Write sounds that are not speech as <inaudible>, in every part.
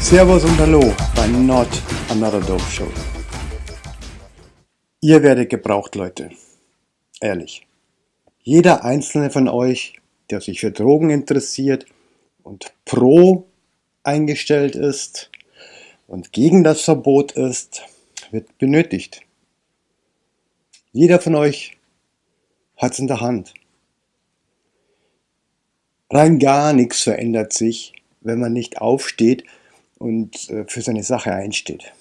Servus und Hallo bei Not Another Dope Show. Ihr werdet gebraucht, Leute. Ehrlich. Jeder einzelne von euch, der sich für Drogen interessiert und pro eingestellt ist und gegen das Verbot ist, wird benötigt. Jeder von euch hat es in der Hand. Rein gar nichts verändert sich, wenn man nicht aufsteht und äh, für seine Sache einsteht.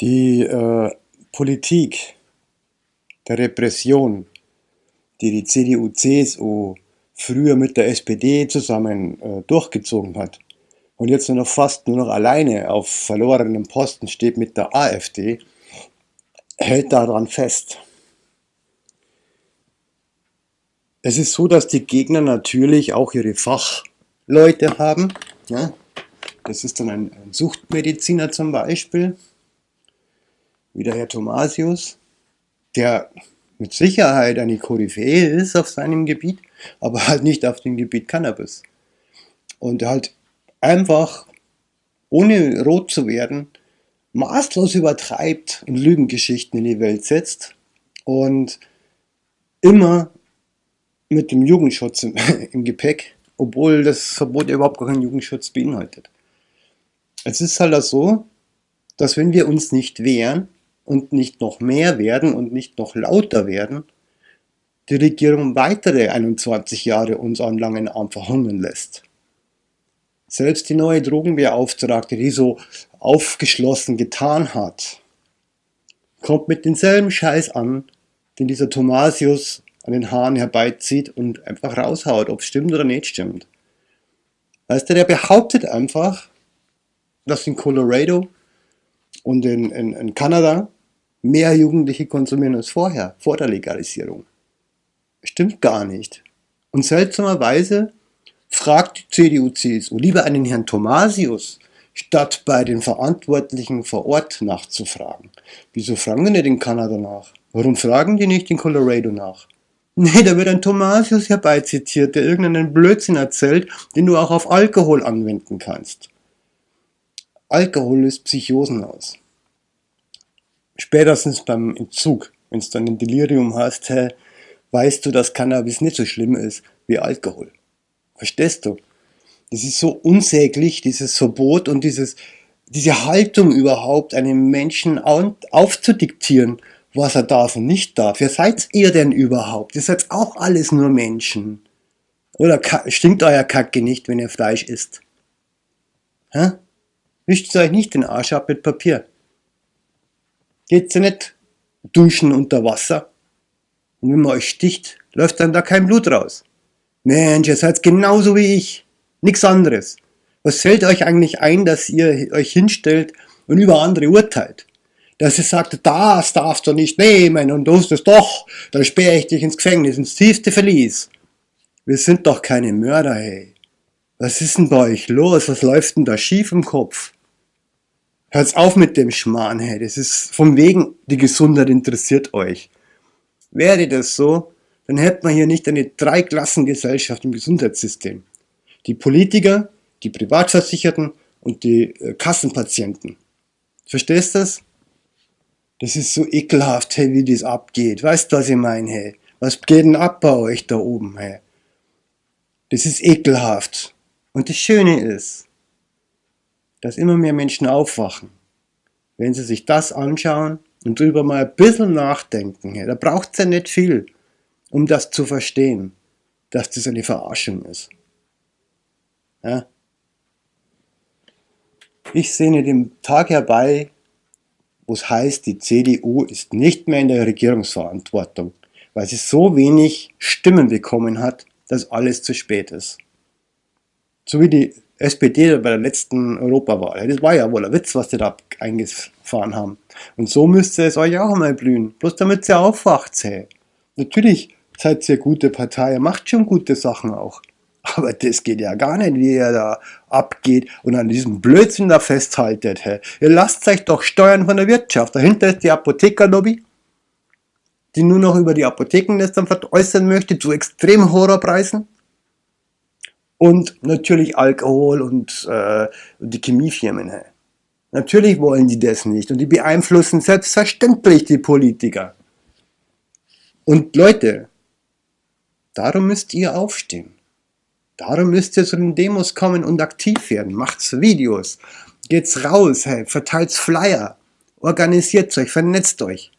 Die äh, Politik der Repression, die die CDU, CSU früher mit der SPD zusammen äh, durchgezogen hat und jetzt nur noch fast nur noch alleine auf verlorenem Posten steht mit der AfD, hält daran fest. Es ist so, dass die Gegner natürlich auch ihre Fachleute haben. Ja? Das ist dann ein Suchtmediziner zum Beispiel, wie der Herr Thomasius, der mit Sicherheit eine Koryphäe ist auf seinem Gebiet, aber halt nicht auf dem Gebiet Cannabis. Und halt einfach, ohne rot zu werden, maßlos übertreibt und Lügengeschichten in die Welt setzt und immer mit dem Jugendschutz im, <laughs> im Gepäck, obwohl das Verbot überhaupt keinen Jugendschutz beinhaltet. Es ist halt so, dass wenn wir uns nicht wehren und nicht noch mehr werden und nicht noch lauter werden, die Regierung weitere 21 Jahre uns an langen Arm verhungern lässt. Selbst die neue Drogenbeauftragte, die so aufgeschlossen getan hat, kommt mit denselben Scheiß an, den dieser Thomasius an den Haaren herbeizieht und einfach raushaut, ob es stimmt oder nicht stimmt. Weißt du, der behauptet einfach, dass in Colorado und in, in, in Kanada mehr Jugendliche konsumieren als vorher, vor der Legalisierung. Stimmt gar nicht. Und seltsamerweise fragt die CDU-CSU lieber einen Herrn Thomasius, statt bei den Verantwortlichen vor Ort nachzufragen. Wieso fragen die nicht in Kanada nach? Warum fragen die nicht in Colorado nach? Nee, da wird ein Thomasius herbeizitiert, der irgendeinen Blödsinn erzählt, den du auch auf Alkohol anwenden kannst. Alkohol löst Psychosen aus. Spätestens beim Entzug, wenn du dann ein Delirium hast, hä, weißt du, dass Cannabis nicht so schlimm ist wie Alkohol. Verstehst du? Das ist so unsäglich, dieses Verbot und dieses, diese Haltung überhaupt, einem Menschen aufzudiktieren, was er darf und nicht darf. Wer seid ihr denn überhaupt? Ihr seid auch alles nur Menschen. Oder stinkt euer Kacke nicht, wenn ihr Fleisch isst? Hä? Wischt euch nicht den Arsch ab mit Papier. Geht's ja nicht duschen unter Wasser? Und wenn man euch sticht, läuft dann da kein Blut raus. Mensch, ihr seid genauso wie ich. Nix anderes. Was fällt euch eigentlich ein, dass ihr euch hinstellt und über andere urteilt? Dass ihr sagt, das darfst du nicht nehmen und du tust es doch, dann sperre ich dich ins Gefängnis, ins tiefste Verlies. Wir sind doch keine Mörder, hey. Was ist denn bei euch los? Was läuft denn da schief im Kopf? Hört's auf mit dem Schmarrn, hey. Das ist vom Wegen, die Gesundheit interessiert euch. Wäre das so, dann hätten wir hier nicht eine Dreiklassengesellschaft im Gesundheitssystem. Die Politiker, die Privatversicherten und die äh, Kassenpatienten. Verstehst du das? Das ist so ekelhaft, hey, wie das abgeht. Weißt du, was ich meine, hey? Was geht denn ab bei euch da oben, hey? Das ist ekelhaft. Und das Schöne ist, dass immer mehr Menschen aufwachen, wenn sie sich das anschauen und drüber mal ein bisschen nachdenken. Da braucht es ja nicht viel, um das zu verstehen, dass das eine Verarschung ist. Ja? Ich sehne dem Tag herbei, wo es heißt, die CDU ist nicht mehr in der Regierungsverantwortung, weil sie so wenig Stimmen bekommen hat, dass alles zu spät ist. So wie die SPD bei der letzten Europawahl. Das war ja wohl ein Witz, was die da eingefahren haben. Und so müsste es euch auch einmal blühen. Bloß damit ihr aufwacht. Hey. Natürlich seid ihr gute Partei, ihr macht schon gute Sachen auch. Aber das geht ja gar nicht, wie ihr da abgeht und an diesem Blödsinn da festhaltet. Hey. Ihr lasst euch doch steuern von der Wirtschaft. Dahinter ist die Apothekerlobby, die nur noch über die Apotheken dann veräußern möchte, zu extrem Horrorpreisen. Und natürlich Alkohol und, äh, die Chemiefirmen. Hey. Natürlich wollen die das nicht und die beeinflussen selbstverständlich die Politiker. Und Leute, darum müsst ihr aufstehen. Darum müsst ihr zu den Demos kommen und aktiv werden. Macht's Videos, geht's raus, hey, verteilt's Flyer, organisiert euch, vernetzt euch.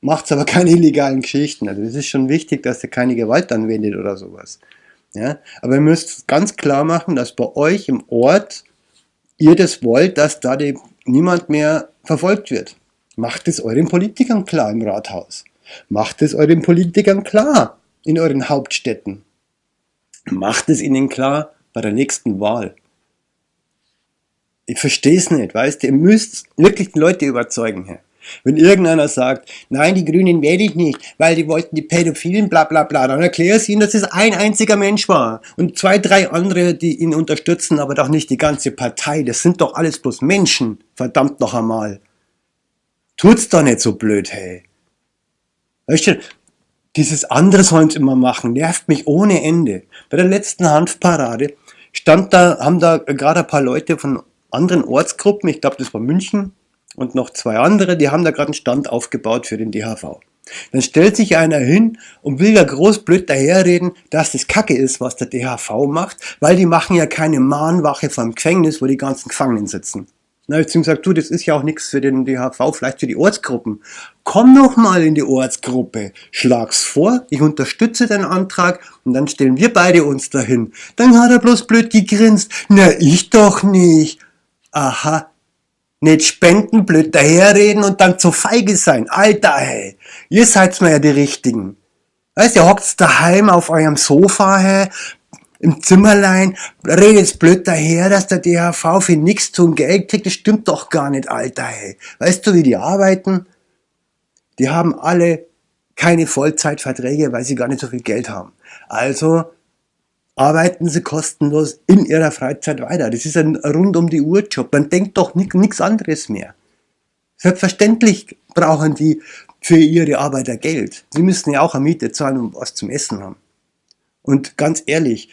Macht's aber keine <laughs> illegalen Geschichten. Also es ist schon wichtig, dass ihr keine Gewalt anwendet oder sowas. Ja? Aber ihr müsst ganz klar machen, dass bei euch im Ort ihr das wollt, dass da niemand mehr verfolgt wird. Macht es euren Politikern klar im Rathaus. Macht es euren Politikern klar in euren Hauptstädten. Macht es ihnen klar bei der nächsten Wahl. Ich verstehe es nicht, weißt du, ihr müsst wirklich die Leute überzeugen. Herr. Wenn irgendeiner sagt, nein, die Grünen wähle ich nicht, weil die wollten die Pädophilen, bla bla bla, dann erkläre ich ihnen, dass es ein einziger Mensch war und zwei, drei andere, die ihn unterstützen, aber doch nicht die ganze Partei. Das sind doch alles bloß Menschen, verdammt noch einmal. Tut's doch nicht so blöd, hey. Weißt du, dieses andere sollen sie immer machen, nervt mich ohne Ende. Bei der letzten Hanfparade stand da, haben da gerade ein paar Leute von anderen Ortsgruppen, ich glaube das war München, und noch zwei andere, die haben da gerade einen Stand aufgebaut für den DHV. Dann stellt sich einer hin und will da groß blöd daherreden, dass das Kacke ist, was der DHV macht, weil die machen ja keine Mahnwache vom Gefängnis, wo die ganzen Gefangenen sitzen. Na, ich zu ihm gesagt, du, das ist ja auch nichts für den DHV, vielleicht für die Ortsgruppen. Komm doch mal in die Ortsgruppe, schlag's vor, ich unterstütze den Antrag und dann stellen wir beide uns dahin. Dann hat er bloß blöd gegrinst. Na, ich doch nicht. Aha, nicht spenden, blöd daherreden und dann zu feige sein. Alter, hey. Ihr seid mir ja die Richtigen. Weißt ihr hockt daheim auf eurem Sofa, hey, im Zimmerlein, redet blöd daher, dass der DHV für nichts zum Geld kriegt. Das stimmt doch gar nicht, Alter, hey. Weißt du, wie die arbeiten? Die haben alle keine Vollzeitverträge, weil sie gar nicht so viel Geld haben. Also arbeiten sie kostenlos in ihrer Freizeit weiter. Das ist ein rund um die Uhr Job. Man denkt doch nichts anderes mehr. Selbstverständlich brauchen die für ihre Arbeiter Geld. Sie müssen ja auch eine Miete zahlen und was zum Essen haben. Und ganz ehrlich,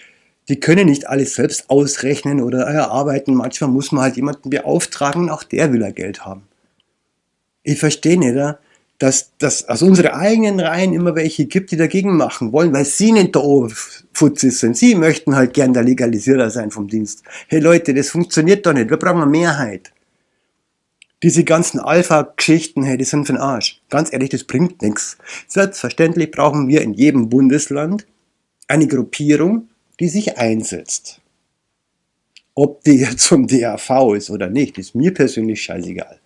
die können nicht alles selbst ausrechnen oder erarbeiten. Manchmal muss man halt jemanden beauftragen, auch der will er Geld haben. Ich verstehe nicht, dass, dass aus unseren eigenen Reihen immer welche gibt, die dagegen machen wollen, weil sie nicht der Oberfuzis sind. Sie möchten halt gern der Legalisierer sein vom Dienst. Hey Leute, das funktioniert doch nicht. Wir brauchen eine Mehrheit. Diese ganzen Alpha-Geschichten, hey, die sind für den Arsch. Ganz ehrlich, das bringt nichts. Selbstverständlich brauchen wir in jedem Bundesland eine Gruppierung, die sich einsetzt. Ob die jetzt vom DAV ist oder nicht, ist mir persönlich scheißegal.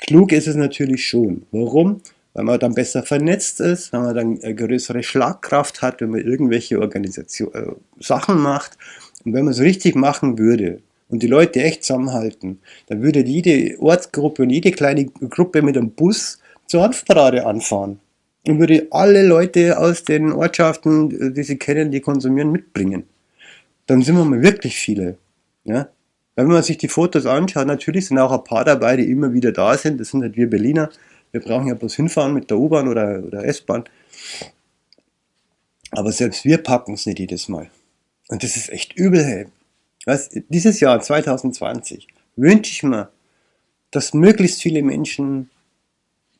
Klug ist es natürlich schon. Warum? Weil man dann besser vernetzt ist, weil man dann eine größere Schlagkraft hat, wenn man irgendwelche Organisation, äh, Sachen macht. Und wenn man es richtig machen würde und die Leute echt zusammenhalten, dann würde jede Ortsgruppe und jede kleine Gruppe mit einem Bus zur Hanfparade anfahren. Und würde alle Leute aus den Ortschaften, die sie kennen, die konsumieren, mitbringen. Dann sind wir mal wirklich viele. Ja? Wenn man sich die Fotos anschaut, natürlich sind auch ein paar dabei, die immer wieder da sind. Das sind halt wir Berliner. Wir brauchen ja bloß hinfahren mit der U-Bahn oder, oder S-Bahn. Aber selbst wir packen es nicht jedes Mal. Und das ist echt übel, hey. Was, dieses Jahr, 2020, wünsche ich mir, dass möglichst viele Menschen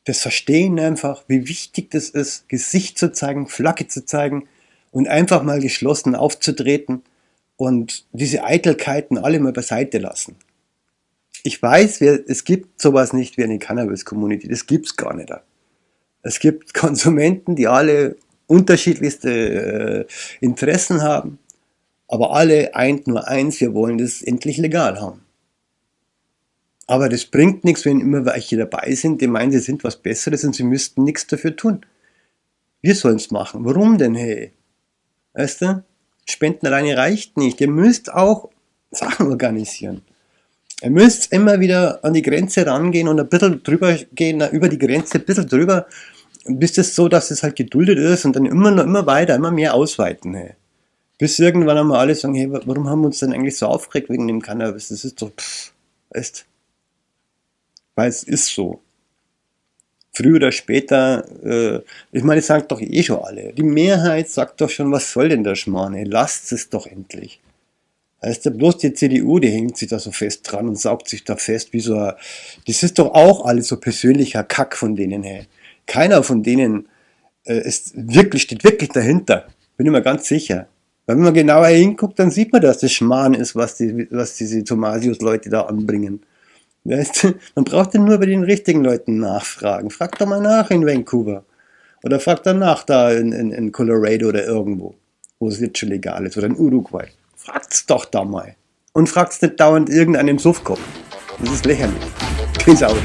das verstehen einfach, wie wichtig das ist, Gesicht zu zeigen, Flagge zu zeigen und einfach mal geschlossen aufzutreten und diese Eitelkeiten alle mal beiseite lassen. Ich weiß, es gibt sowas nicht wie eine Cannabis-Community, das gibt es gar nicht. Es gibt <laughs> Konsumenten, die alle unterschiedlichste äh, Interessen haben, aber alle eint nur eins, wir wollen das endlich legal haben. Aber das bringt nichts, wenn immer welche dabei sind, die meinen, sie sind was Besseres und sie müssten nichts dafür tun. Wir sollen es machen. Warum denn, hey? Weißt du? Spenden alleine reicht nicht. Ihr müsst auch Sachen organisieren. Ihr müsst immer wieder an die Grenze rangehen und ein bisschen drüber gehen, über die Grenze ein bisschen drüber, bis es so, dass es halt geduldet ist und dann immer noch immer weiter, immer mehr ausweiten. Hey. Bis irgendwann einmal alle sagen, hey, warum haben wir uns denn eigentlich so aufgeregt wegen dem Cannabis? Das ist doch, pff, weißt Weil es ist so. Früher oder später, äh, ich meine, das sagt doch eh schon alle. Die Mehrheit sagt doch schon, was soll denn der Schmarrn? Lasst es doch endlich. Heißt ja bloß die CDU, die hängt sich da so fest dran und saugt sich da fest wie so ein, das ist doch auch alles so persönlicher Kack von denen, hey. Keiner von denen äh, ist wirklich, steht wirklich dahinter. Bin ich mir ganz sicher. Weil wenn man genauer hinguckt, dann sieht man, dass das Schmarrn ist, was, die, was diese Thomasius-Leute da anbringen. Man braucht ja nur bei den richtigen Leuten nachfragen. Frag doch mal nach in Vancouver. Oder frag dann nach da in, in, in Colorado oder irgendwo, wo es jetzt schon legal ist. Oder in Uruguay. Fragt's doch da mal. Und fragt's nicht dauernd irgendeinen Suffkopf. Das ist lächerlich. Peace out.